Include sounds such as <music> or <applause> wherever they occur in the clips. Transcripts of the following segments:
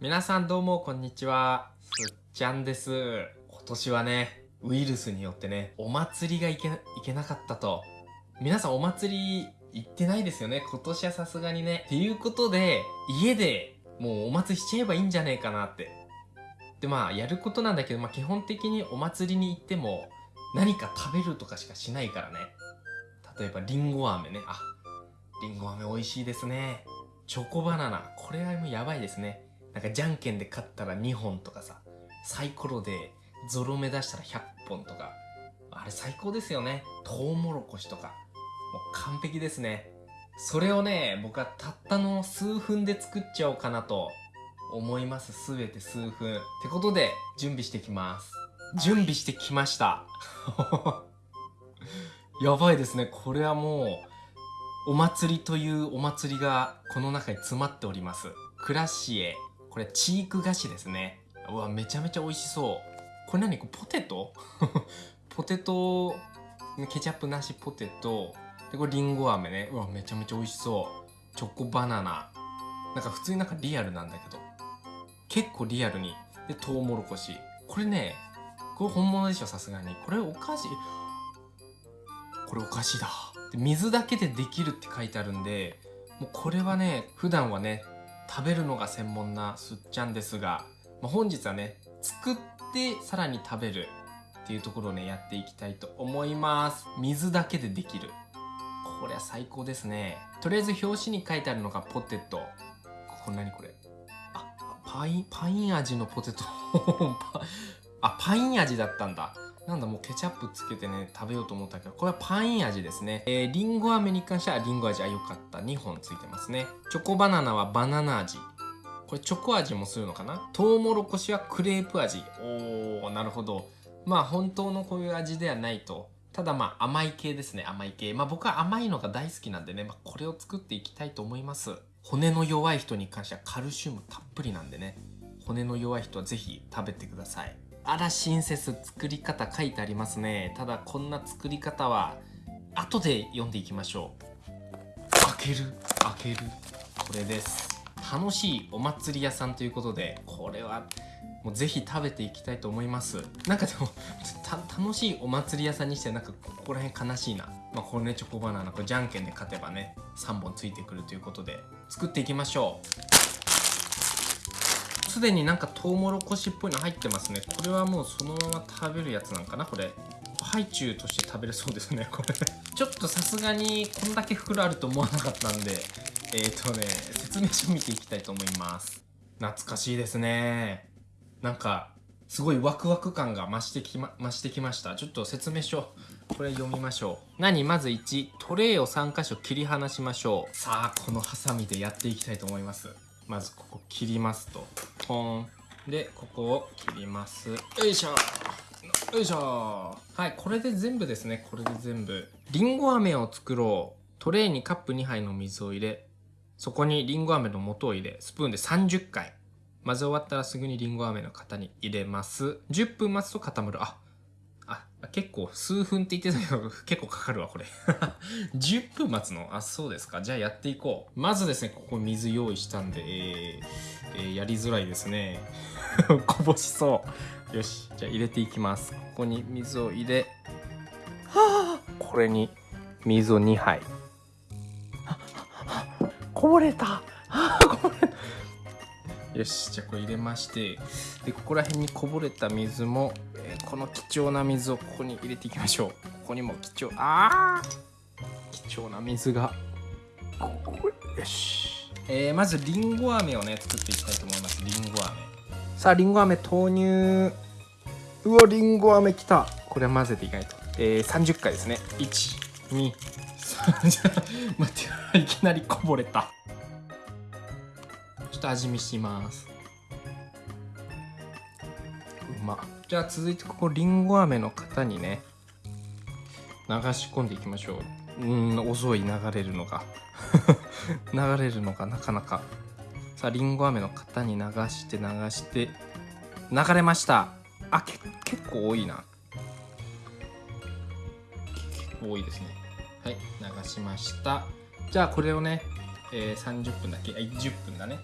皆さんどうもこんにちは。すっちゃんです。今年はねウイルスによってねお祭りが行けいけなかったと。皆さんお祭り行ってないですよね。今年はさすがにね。っていうことで家でもうお祭りしちゃえばいいんじゃねえかなって。でまあやることなんだけど、まあ、基本的にお祭りに行っても何か食べるとかしかしないからね。例えばりんご飴ね。ありんご飴美味しいですね。チョコバナナ。これはもうやばいですね。なんかじゃんけんで勝ったら2本とかさサイコロでゾロ目出したら100本とか。あれ最高ですよね。トウモロコシとか。もう完璧ですね。それをね僕はたったの数分で作っちゃおうかなと思います。すべて数分。ってことで準備してきます。準備してきました。<laughs> やばいですね。これはもうお祭りというお祭りがこの中に詰まっております。クラシエ。これチーク菓子ですね。うわめちゃめちゃ美味しそう。これ何？これポテト？<laughs> ポテトケチャップなしポテト。でこれりんご飴ね。うわめちゃめちゃ美味しそう。チョコバナナ。なんか普通になんかリアルなんだけど。結構リアルに。でトウモロコシ。これねこれ本物でしょさすがに。これお菓子。これお菓子だ。で水だけでできるって書いてあるんでもうこれはね普段はね食べるのが専門なすっちゃんですが、まあ、本日はね作ってさらに食べるっていうところをねやっていきたいと思います。水だけでできる。これは最高ですね。とりあえず表紙に書いてあるのがポテト。こんなにこれ？あパインパイン味のポテト。<laughs> あパイン味だったんだ。なんだもうケチャップつけてね食べようと思ったけどこれはパイン味ですね。えー、リンゴ飴に関してはリンゴ味あよかった。2本ついてますね。チョコバナナはバナナ味。これチョコ味もするのかな？トウモロコシはクレープ味。おーなるほど。まあ本当のこういう味ではないと。ただまあ甘い系ですね甘い系。まあ僕は甘いのが大好きなんでね、まあ、これを作っていきたいと思います。骨の弱い人に関してはカルシウムたっぷりなんでね。骨の弱い人は是非食べてください。あら親切作り方書いてありますね。ただこんな作り方は後で読んでいきましょう。開ける開ける。これです。楽しいお祭り屋さんということでこれはもうぜひ食べていきたいと思います。なんかでも <laughs> 楽しいお祭り屋さんにしてなんかここら辺悲しいな。まあこれねチョコバナナこれじゃんけんで勝てばね3本ついてくるということで作っていきましょう。すでになんかトウモロコシっぽいの入ってますね。これはもうそのまま食べるやつなんかな？これ。ハイチュウとして食べれそうですねこれ。ちょっとさすがにこんだけ袋あると思わなかったんで。えっ、ー、とね説明書見ていきたいと思います。懐かしいですね。なんかすごいワクワク感が増してきま増してきました。ちょっと説明書これ読みましょう。何？まず1トレイを3箇所切り離しましょう。さあこのハサミでやっていきたいと思います。まずここ切りますと。ポン。でここを切ります。よいしょ。よいしょ。はいこれで全部ですね。これで全部。りんご飴を作ろう。トレイにカップ2杯の水を入れ。そこにりんご飴の素を入れ。スプーンで30回。混ぜ終わったらすぐにりんご飴の型に入れます。10分待つと固まる。あ結構数分って言ってたけど <laughs> 結構かかるわこれ。<laughs> 10分待つの？あそうですか。じゃあやっていこう。まずですねここ水用意したんでえー、えー、やりづらいですね。<laughs> こぼしそう。よしじゃあ入れていきます。ここに水を入れ。はあこれに水を2杯。こぼれた。こぼれた。よしじゃあこれ入れまして。でここら辺にこぼれた水もこの貴重な水をここに入れていきましょう。ここにも貴重あ貴重な水が。よし、えー、まずりんご飴をね作っていきたいと思います。りんご飴。さありんご飴投入。うわりんご飴きた。これは混ぜていかないと、えー、30回ですね。123待っていきなりこぼれたちょっと味見しますうまっじゃあ続いてここりんご飴の型にね流し込んでいきましょう。うん遅い流れるのが。<laughs> 流れるのがなかなか。さありんご飴の型に流して流して流れました。あけ結構多いな。結構多いですね。はい流しました。じゃあこれをね、えー、30分だけ。あ10分だね。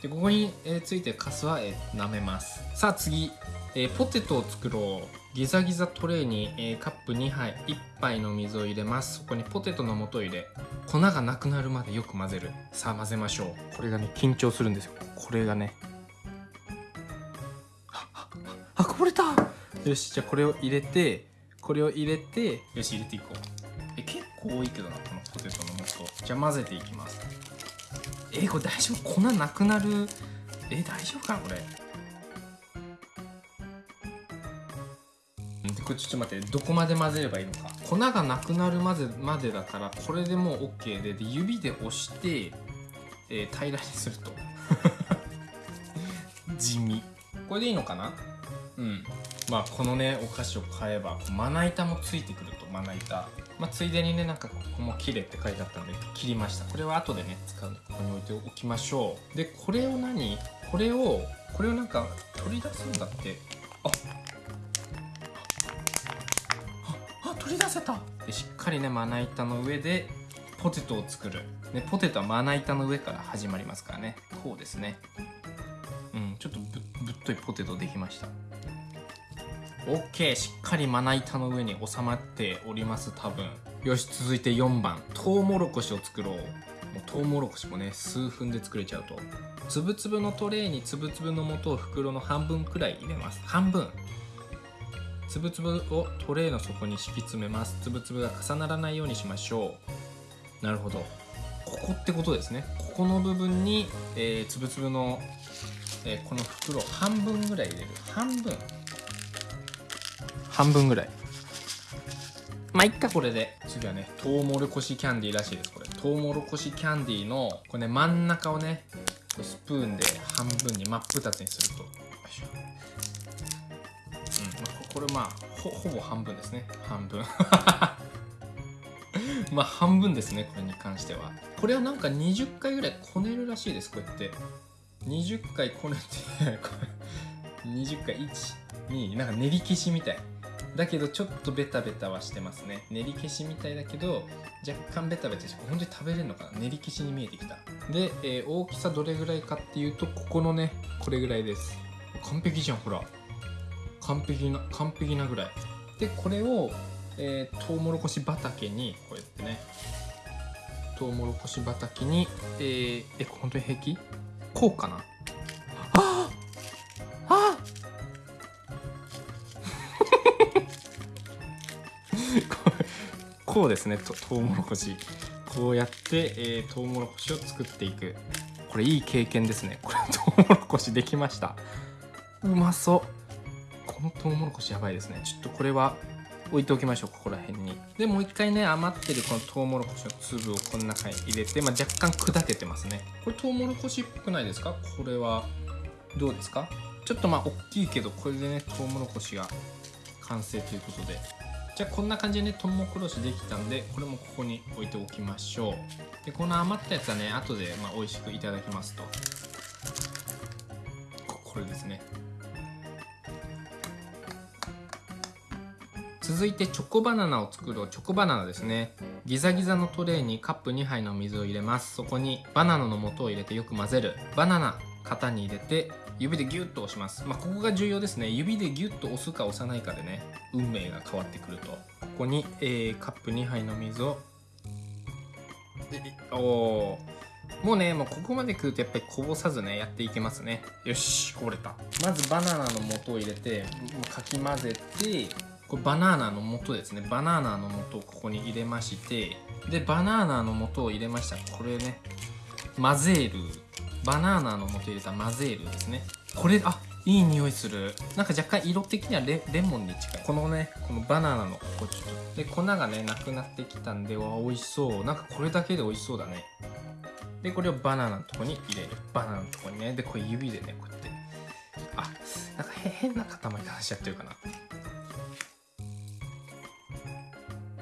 でここに、えーついてるカスは、えー舐めます。さあ次、えーポテトを作ろう。ギザギザトレーに、えーカップ2杯1杯の水を入れます。そこにポテトの素を入れ粉がなくなるまでよく混ぜる。さあ混ぜましょう。これがね緊張するんですよ。これがね。あああこぼれた。よしじゃあこれを入れてこれを入れてよし入れていこう。え結構多いけどなこのポテトの素。じゃあ混ぜていきます。えーこれ大丈夫？粉なくなる？えー大丈夫かなこれ？これちょっと待ってどこまで混ぜればいいのか。粉がなくなるまでまでだからこれでもう OK でで指で押して、えー平らにすると。<laughs> 地味。これでいいのかな？うん。まあこのねお菓子を買えばまな板もついてくるとまな板。まあ、ついでにねなんかここも「切れ」って書いてあったので切りました。これは後でね使うのでここに置いておきましょう。でこれを何？これをこれをなんか取り出すんだって。あ取り出せた。でしっかりねまな板の上でポテトを作る、ね、ポテトはまな板の上から始まりますからね。こうですね。うんちょっとぶぶっといポテトできました。OK しっかりまな板の上に収まっております多分。よし続いて4番トウモロコシを作ろう。もうトウモロコシもね数分で作れちゃうと。つぶつぶのトレーにつぶつぶの素を袋の半分くらい入れます。半分。つぶつぶをトレーの底に敷き詰めます。つぶつぶが重ならないようにしましょう。なるほど。ここってことですね。ここの部分に、えー、つぶつぶの、えーこの袋半分ぐらい入れる。半分。半分ぐらい。まあいっかこれで。次はねトウモロコシキャンディーらしいです。これ。トウモロコシキャンディーのこれね真ん中をねこれスプーンで半分に真っ二つにすると。よいしょ、これまあほほぼ半分ですね。半分。<laughs> まあ半分ですねこれに関しては。これはなんか20回ぐらいこねるらしいですこうやって。20回こねてこれ20回12なんか練り消しみたい。だけどちょっとベタベタはしてますね。練り消しみたいだけど若干ベタベタして本当に食べれるのかな？練り消しに見えてきた。で、えー大きさどれぐらいかっていうとここのねこれぐらいです。完璧じゃんほら。完璧な完璧なぐらい。でこれを、えー、トウモロコシ畑にこうやってね。トウモロコシ畑にえー、え本当に平気？こうかな？あああ <laughs> こうこうですね。とトウモロコシ。こうやって、えー、トウモロコシを作っていく。これいい経験ですね。これトウモロコシできました。うまそう。このトウモロコシやばいですね。ちょっとこれは置いておきましょうここら辺に。でもう一回ね余ってるこのトウモロコシの粒をこの中に入れて、まあ、若干砕けてますね。これトウモロコシっぽくないですか？これはどうですか？ちょっとまあ大きいけどこれでねトウモロコシが完成ということで。じゃあこんな感じでねトウモロコシできたんでこれもここに置いておきましょう。でこの余ったやつはね後でまあ美味しくいただきますと。これですね。続いてチョコバナナを作ろう。チョコバナナですね。ギザギザのトレーにカップ2杯の水を入れます。そこにバナナの素を入れてよく混ぜる。バナナ型に入れて指でギュッと押します。まあここが重要ですね。指でギュッと押すか押さないかでね運命が変わってくると。ここに、えーカップ2杯の水をでおもうねもうここまで来るとやっぱりこぼさずねやっていけますね。よしこぼれた。まずバナナの素を入れてかき混ぜてこれバナナの素ですね。バナナの素をここに入れましてでバナナの素を入れましたこれね混ぜる。バナナの素入れた混ぜるですね。これあいい匂いする。なんか若干色的にはレレモンに近い。このねこのバナナのここちょっと。で粉がねなくなってきたんでわ美味しそう。なんかこれだけで美味しそうだね。でこれをバナナのとこに入れる。バナナのとこにね。でこれ指でねこうやって。あなんか変な塊がしちゃってるかな。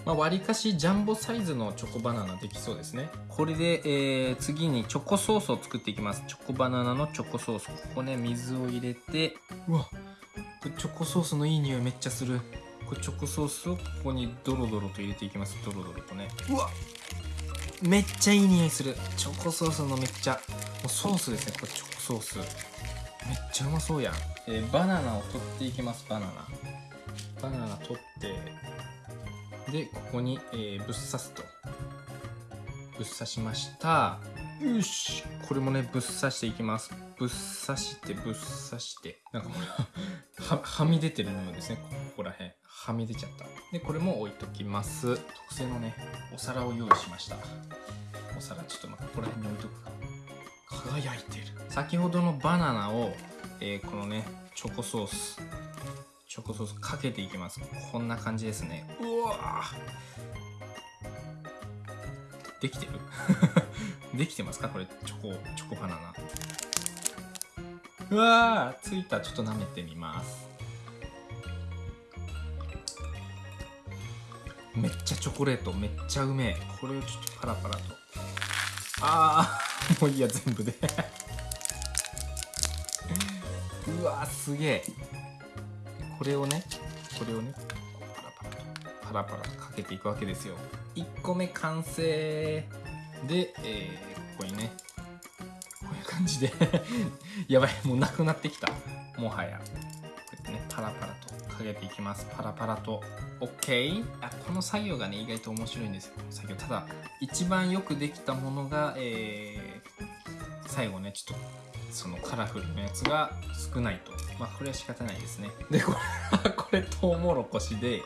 まあ、割りかしジャンボサイズのチョコバナナできそうですね。これで、えー次にチョコソースを作っていきます。チョコバナナのチョコソース。ここね水を入れて。うわ。チョコソースのいい匂いめっちゃする。これチョコソースをここにドロドロと入れていきます。ドロドロとね。うわ。めっちゃいい匂いする。チョコソースのめっちゃ。もうソースですね。これチョコソース。めっちゃうまそうやん、えーバナナを取っていきます。バナナ。バナナ取ってでここに、えーぶっ刺すと。ぶっ刺しました。よし。これもねぶっ刺していきます。ぶっ刺してぶっ刺して。なんかこれははみ出てる部分ですね。ここら辺。はみ出ちゃった。でこれも置いときます。特製のねお皿を用意しました。お皿ちょっとまここら辺に置いとくか。輝いてる。先ほどのバナナを、えーこのねチョコソース。チョコソースかけていきます。こんな感じですね。うわできてる？<laughs> できてますか？これチョコチョコバナナ。うわーついた。ちょっと舐めてみます。めっちゃチョコレートめっちゃうめえ。これをちょっとパラパラと。あー <laughs> もういいや全部で。<laughs> うわーすげえ。これをねこれをね。パラパラかけていくわけですよ。1個目完成で、えーここにねこういう感じで <laughs> やばいもうなくなってきた。もはや。こうやってねパラパラとかけていきます。パラパラと。OK あこの作業がね意外と面白いんですよ。作業。ただ一番よくできたものが、えー最後ねちょっとそのカラフルなやつが少ないと。まあこれは仕方ないですね。でこれこれトウモロコシで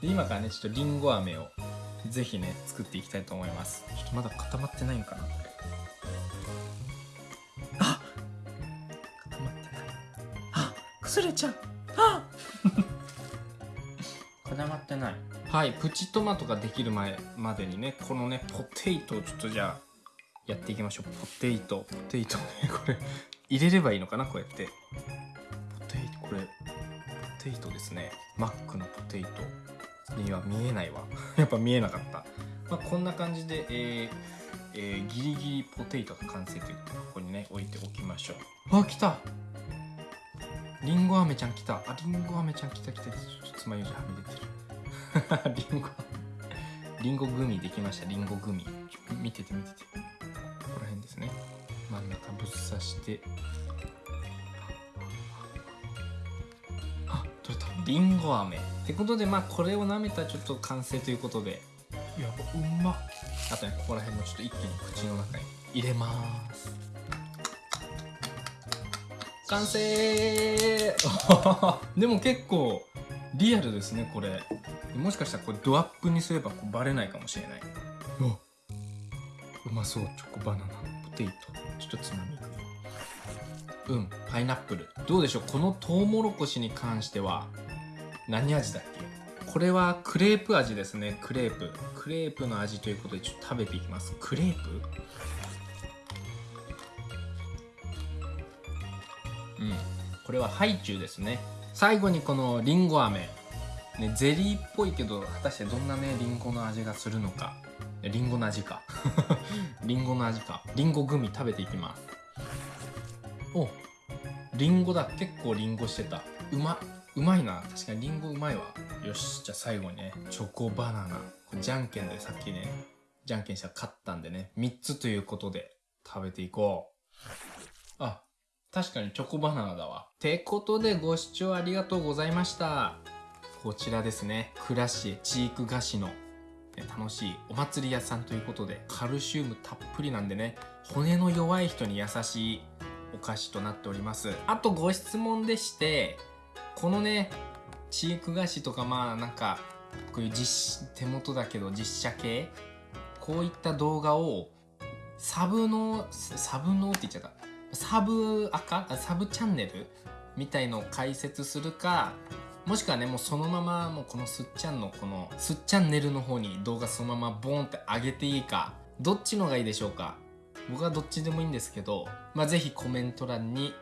で今からねちょっとりんご飴をぜひね作っていきたいと思います。ちょっとまだ固まってないんかな？あ固まってない。あ崩れちゃうあ <laughs> 固まってない。はいプチトマトができる前までにねこのねポテイトをちょっとじゃあやっていきましょう。ポテイト。ポテイトねこれ。入れればいいのかなこうやって。ポテイトこれポテイトですね。マックのポテイトには見えないわ。<laughs> やっぱ見えなかった、まあ、こんな感じで、えーえーギリギリポテイトが完成ということでここにね置いておきましょう。あ来た。りんご飴ちゃん来た。ありんご飴ちゃん来た来たちょっとつまようじはみ出てる。りんごりんごグミできました。りんごグミ。見てて見てて。ここら辺ですね。真ん中ぶっ刺して。りんご飴。ってことでまあこれを舐めたらちょっと完成ということで。やばうまっ。あとねここら辺もちょっと一気に口の中に入れます。完成！<laughs> でも結構リアルですねこれ。もしかしたらこれドアップにすればこうバレないかもしれない。うまそう。チョコバナナ。ポテイト。ちょっとつまみうんパイナップル。どうでしょう？このトウモロコシに関しては何味だっけ？これはクレープ味ですね。クレープ。クレープの味ということでちょっと食べていきます。クレープ？うん。これはハイチュウですね。最後にこのりんご飴。ね、ゼリーっぽいけど果たしてどんなねりんごの味がするのか。りんごの味か。りんごの味か。りんごグミ食べていきます。おりんごだ。結構りんごしてた。うまっ。うまいな。確かにりんごうまいわ。よしじゃあ最後にねチョコバナナ。これじゃんけんでさっきねじゃんけんしたら勝ったんでね。3つということで食べていこう。あ確かにチョコバナナだわ。てことでご視聴ありがとうございました。こちらですね。クラシエチーク菓子の楽しいお祭り屋さんということでカルシウムたっぷりなんでね。骨の弱い人に優しいお菓子となっております。あとご質問でしてこのねチーク菓子とかまあなんかこういう実手元だけど実写系こういった動画をサブのサブのって言っちゃった。サブ赤？あサブチャンネル？みたいのを解説するかもしくはねもうそのままもうこのすっちゃんのこのすっチャンネルの方に動画そのままボーンって上げていいかどっちのがいいでしょうか。僕はどっちでもいいんですけどまあ是非コメント欄に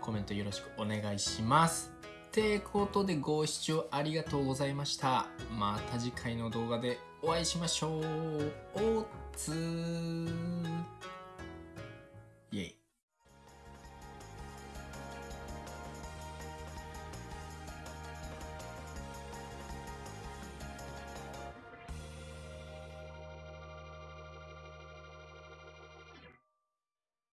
コメントよろしくお願いします。てことでご視聴ありがとうございました。また次回の動画でお会いしましょう。おつー。